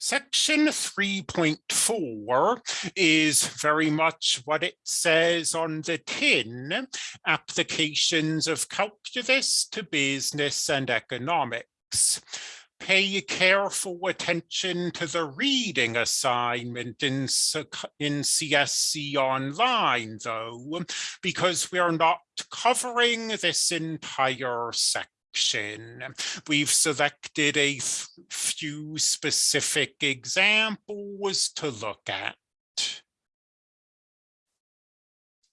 Section 3.4 is very much what it says on the tin, applications of calculus to business and economics. Pay careful attention to the reading assignment in, in CSC Online, though, because we're not covering this entire section section. We've selected a few specific examples to look at.